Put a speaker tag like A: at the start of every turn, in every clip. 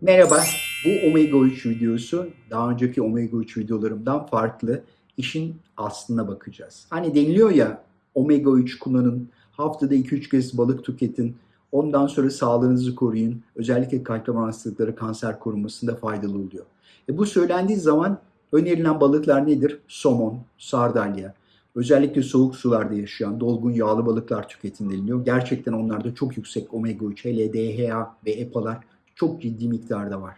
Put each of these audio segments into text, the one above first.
A: Merhaba, bu Omega 3 videosu daha önceki Omega 3 videolarımdan farklı. İşin aslına bakacağız. Hani deniliyor ya Omega 3 kullanın, haftada 2-3 kez balık tüketin, ondan sonra sağlığınızı koruyun. Özellikle kalp damar hastalıkları kanser korunmasında faydalı oluyor. E bu söylendiği zaman önerilen balıklar nedir? Somon, sardalya, özellikle soğuk sularda yaşayan dolgun yağlı balıklar tüketin deniliyor. Gerçekten onlarda çok yüksek omega 3, hele ve EPA'lar çok ciddi miktarda var.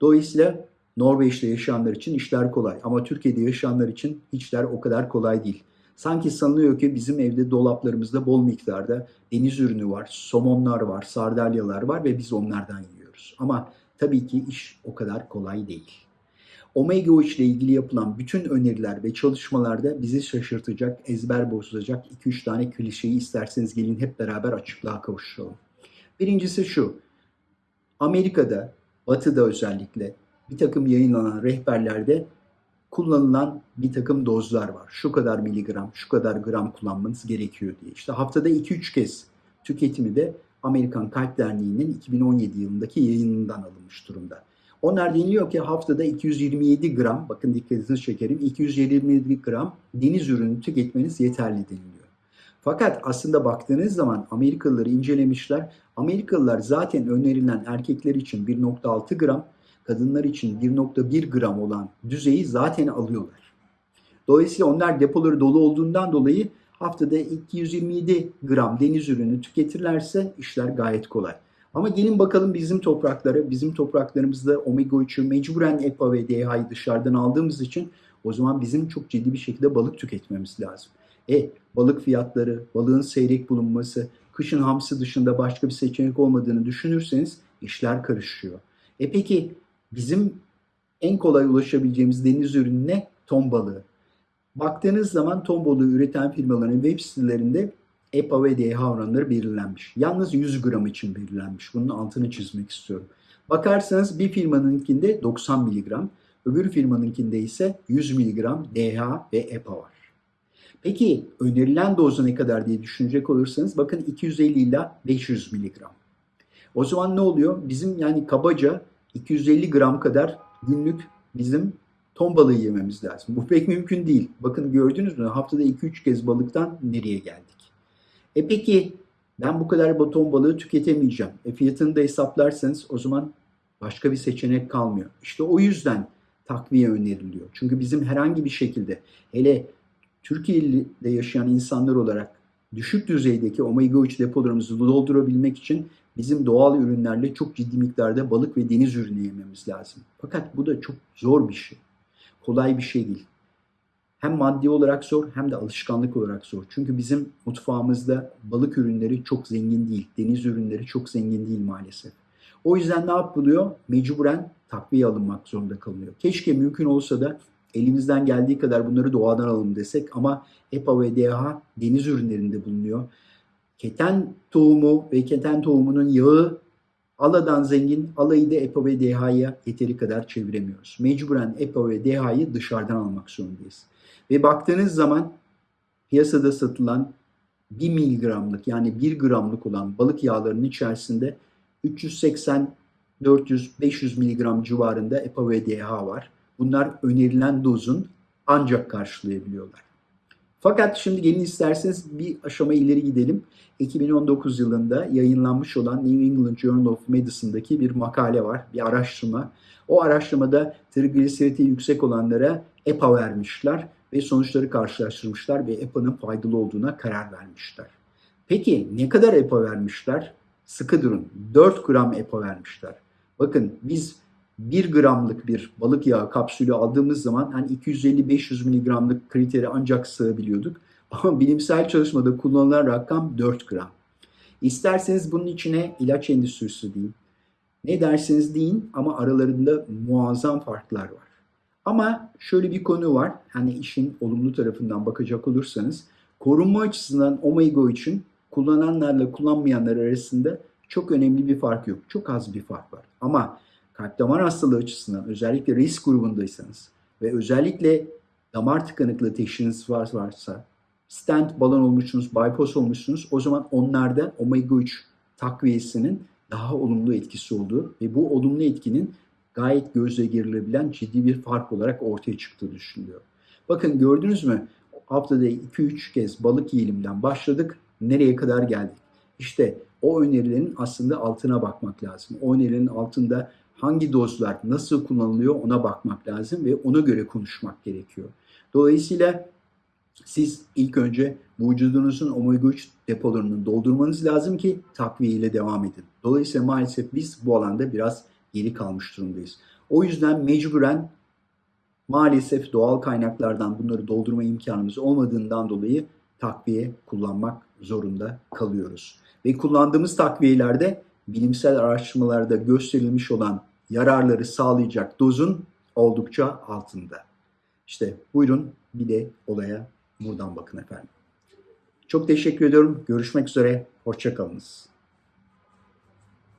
A: Dolayısıyla Norveç'te yaşayanlar için işler kolay ama Türkiye'de yaşayanlar için işler o kadar kolay değil. Sanki sanılıyor ki bizim evde dolaplarımızda bol miktarda deniz ürünü var, somonlar var, sardalyalar var ve biz onlardan yiyoruz. Ama tabii ki iş o kadar kolay değil. Omega 3 ile ilgili yapılan bütün öneriler ve çalışmalarda bizi şaşırtacak, ezber bozacak 2-3 tane klişeyi isterseniz gelin hep beraber açıklığa kavuşturalım. Birincisi şu, Amerika'da, Batı'da özellikle bir takım yayınlanan rehberlerde kullanılan bir takım dozlar var. Şu kadar miligram, şu kadar gram kullanmanız gerekiyor diye. İşte haftada 2-3 kez tüketimi de Amerikan Kalp Derneği'nin 2017 yılındaki yayınından alınmış durumda. Onlar deniliyor ki haftada 227 gram, bakın dikkatinizi çekerim, 227 gram deniz ürünü tüketmeniz yeterli deniliyor. Fakat aslında baktığınız zaman Amerikalıları incelemişler. Amerikalılar zaten önerilen erkekler için 1.6 gram, kadınlar için 1.1 gram olan düzeyi zaten alıyorlar. Dolayısıyla onlar depoları dolu olduğundan dolayı haftada 227 gram deniz ürünü tüketirlerse işler gayet kolay. Ama gelin bakalım bizim topraklara, bizim topraklarımızda omega 3'ü mecburen EPA ve DHA'yı dışarıdan aldığımız için o zaman bizim çok ciddi bir şekilde balık tüketmemiz lazım. E balık fiyatları, balığın seyrek bulunması, kışın hamsi dışında başka bir seçenek olmadığını düşünürseniz işler karışıyor. E peki bizim en kolay ulaşabileceğimiz deniz ürünü ne? Ton balığı. Baktığınız zaman ton balığı üreten firmaların web sitelerinde EPA ve DHA oranları belirlenmiş. Yalnız 100 gram için belirlenmiş. Bunun altını çizmek istiyorum. Bakarsanız bir firmanınkinde 90 mg, öbür firmanınkinde ise 100 mg DHA ve EPA var. Peki önerilen dozu ne kadar diye düşünecek olursanız bakın 250 ile 500 mg. O zaman ne oluyor? Bizim yani kabaca 250 gram kadar günlük bizim ton balığı yememiz lazım. Bu pek mümkün değil. Bakın gördünüz mü? Haftada 2-3 kez balıktan nereye geldik? E peki ben bu kadar ton balığı tüketemeyeceğim. E fiyatını da hesaplarsanız o zaman başka bir seçenek kalmıyor. İşte o yüzden takviye öneriliyor. Çünkü bizim herhangi bir şekilde hele Türkiye'de yaşayan insanlar olarak düşük düzeydeki omega 3 depolarımızı doldurabilmek için bizim doğal ürünlerle çok ciddi miktarda balık ve deniz ürünü yememiz lazım. Fakat bu da çok zor bir şey. Kolay bir şey değil. Hem maddi olarak zor hem de alışkanlık olarak zor. Çünkü bizim mutfağımızda balık ürünleri çok zengin değil. Deniz ürünleri çok zengin değil maalesef. O yüzden ne yapılıyor? Mecburen takviye alınmak zorunda kalınıyor. Keşke mümkün olsa da elimizden geldiği kadar bunları doğadan alalım desek ama EPA ve DHA deniz ürünlerinde bulunuyor. Keten tohumu ve keten tohumunun yağı aladan zengin, alayı da EPA ve DHA'ya yeteri kadar çeviremiyoruz. Mecburen EPA ve DHA'yı dışarıdan almak zorundayız. Ve baktığınız zaman piyasada satılan 1 miligramlık yani 1 gramlık olan balık yağlarının içerisinde 380 400-500 miligram civarında EPA ve DHA var. Bunlar önerilen dozun ancak karşılayabiliyorlar. Fakat şimdi gelin isterseniz bir aşama ileri gidelim. 2019 yılında yayınlanmış olan New England Journal of Medicine'daki bir makale var, bir araştırma. O araştırmada trigliseriti yüksek olanlara EPA vermişler ve sonuçları karşılaştırmışlar ve EPA'nın faydalı olduğuna karar vermişler. Peki ne kadar EPA vermişler? Sıkı durun. 4 gram EPA vermişler. Bakın biz 1 gramlık bir balık yağı kapsülü aldığımız zaman hani 250-500 miligramlık kriteri ancak sığabiliyorduk. Ama bilimsel çalışmada kullanılan rakam 4 gram. İsterseniz bunun içine ilaç endüstrisi deyin. Ne derseniz deyin ama aralarında muazzam farklar var. Ama şöyle bir konu var. Hani işin olumlu tarafından bakacak olursanız korunma açısından omega için kullananlarla kullanmayanlar arasında çok önemli bir fark yok. Çok az bir fark var. Ama kalp damar hastalığı açısından özellikle risk grubundaysanız ve özellikle damar tıkanıklığı teşhisiniz varsa stent balon olmuşsunuz, bypass olmuşsunuz o zaman onlarda omega 3 takviyesinin daha olumlu etkisi olduğu ve bu olumlu etkinin gayet gözle girilebilen ciddi bir fark olarak ortaya çıktığı düşünülüyor. Bakın gördünüz mü? Haftada 2-3 kez balık yiyelimden başladık. Nereye kadar geldik? İşte o önerilerin aslında altına bakmak lazım. O önerilerin altında hangi dozlar nasıl kullanılıyor ona bakmak lazım ve ona göre konuşmak gerekiyor. Dolayısıyla siz ilk önce vücudunuzun omega 3 depolarını doldurmanız lazım ki takviye ile devam edin. Dolayısıyla maalesef biz bu alanda biraz geri kalmış durumdayız. O yüzden mecburen maalesef doğal kaynaklardan bunları doldurma imkanımız olmadığından dolayı takviye kullanmak zorunda kalıyoruz. Ve kullandığımız takviyelerde bilimsel araştırmalarda gösterilmiş olan yararları sağlayacak dozun oldukça altında. İşte buyurun bir de olaya buradan bakın efendim. Çok teşekkür ediyorum. Görüşmek üzere. Hoşçakalınız.